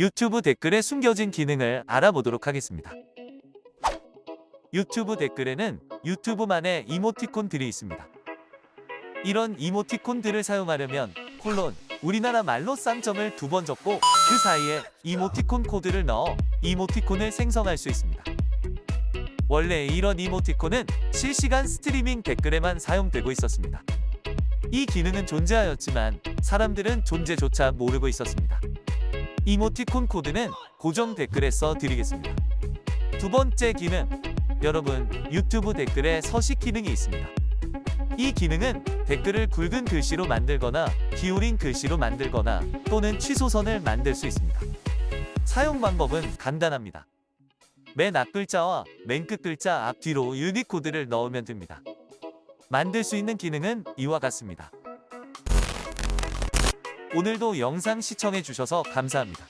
유튜브 댓글에 숨겨진 기능을 알아보도록 하겠습니다. 유튜브 댓글에는 유튜브만의 이모티콘들이 있습니다. 이런 이모티콘들을 사용하려면 콜론 우리나라 말로 쌍점을 두 번 적고 그 사이에 이모티콘 코드를 넣어 이모티콘을 생성할 수 있습니다. 원래 이런 이모티콘은 실시간 스트리밍 댓글에만 사용되고 있었습니다. 이 기능은 존재하였지만 사람들은 존재조차 모르고 있었습니다. 이모티콘 코드는 고정 댓글에 써 드리겠습니다. 두 번째 기능, 여러분 유튜브 댓글에 서식 기능이 있습니다. 이 기능은 댓글을 굵은 글씨로 만들거나 기울인 글씨로 만들거나 또는 취소선을 만들 수 있습니다. 사용 방법은 간단합니다. 맨 앞글자와 맨 끝글자 앞뒤로 유니코드를 넣으면 됩니다. 만들 수 있는 기능은 이와 같습니다. 오늘도 영상 시청해주셔서 감사합니다.